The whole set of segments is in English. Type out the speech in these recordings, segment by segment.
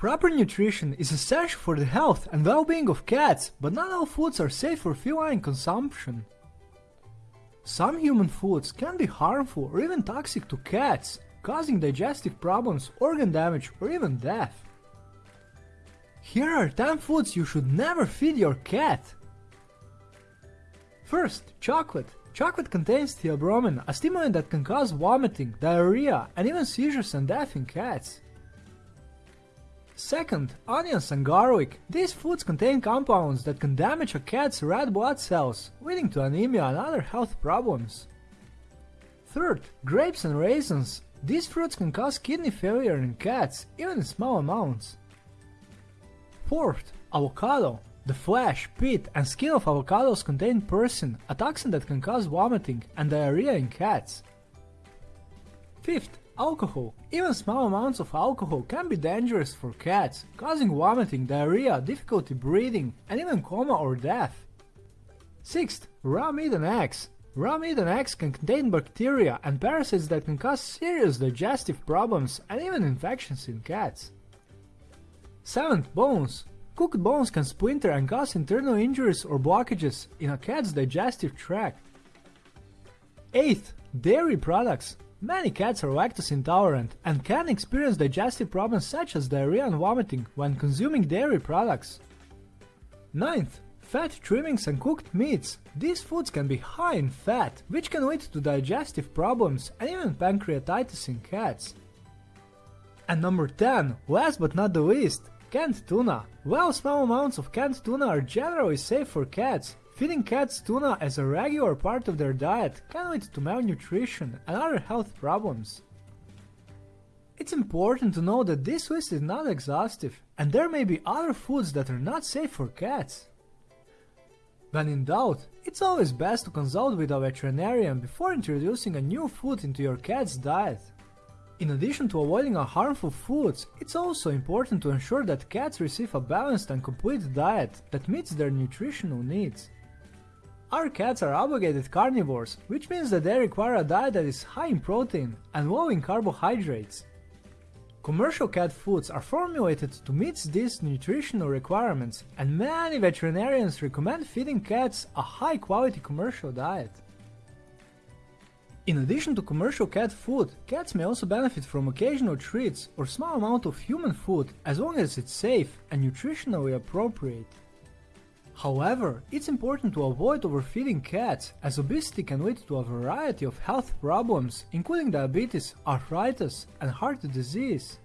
Proper nutrition is essential for the health and well-being of cats, but not all foods are safe for feline consumption. Some human foods can be harmful or even toxic to cats, causing digestive problems, organ damage or even death. Here are 10 foods you should never feed your cat. First, chocolate. Chocolate contains theobromine, a stimulant that can cause vomiting, diarrhea, and even seizures and death in cats. Second, onions and garlic. These foods contain compounds that can damage a cat's red blood cells, leading to anemia and other health problems. Third, grapes and raisins. These fruits can cause kidney failure in cats, even in small amounts. Fourth, avocado. The flesh, pit, and skin of avocados contain persin, a toxin that can cause vomiting and diarrhea in cats. Fifth, alcohol. Even small amounts of alcohol can be dangerous for cats, causing vomiting, diarrhea, difficulty breathing, and even coma or death. Sixth, raw meat and eggs. Raw meat and eggs can contain bacteria and parasites that can cause serious digestive problems and even infections in cats. Seventh, bones. Cooked bones can splinter and cause internal injuries or blockages in a cat's digestive tract. 8th. Dairy products. Many cats are lactose intolerant and can experience digestive problems such as diarrhea and vomiting when consuming dairy products. 9th. Fat trimmings and cooked meats. These foods can be high in fat, which can lead to digestive problems and even pancreatitis in cats. And number 10, last but not the least, Canned tuna. While small amounts of canned tuna are generally safe for cats, feeding cats tuna as a regular part of their diet can lead to malnutrition and other health problems. It's important to know that this list is not exhaustive, and there may be other foods that are not safe for cats. When in doubt, it's always best to consult with a veterinarian before introducing a new food into your cat's diet. In addition to avoiding harmful foods, it's also important to ensure that cats receive a balanced and complete diet that meets their nutritional needs. Our cats are obligated carnivores, which means that they require a diet that is high in protein and low in carbohydrates. Commercial cat foods are formulated to meet these nutritional requirements, and many veterinarians recommend feeding cats a high quality commercial diet. In addition to commercial cat food, cats may also benefit from occasional treats or small amount of human food as long as it's safe and nutritionally appropriate. However, it's important to avoid overfeeding cats as obesity can lead to a variety of health problems including diabetes, arthritis and heart disease.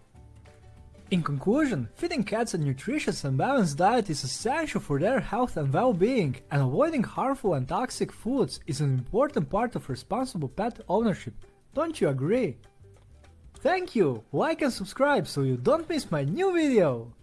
In conclusion, feeding cats a nutritious and balanced diet is essential for their health and well-being, and avoiding harmful and toxic foods is an important part of responsible pet ownership. Don't you agree? Thank you! Like and subscribe so you don't miss my new video!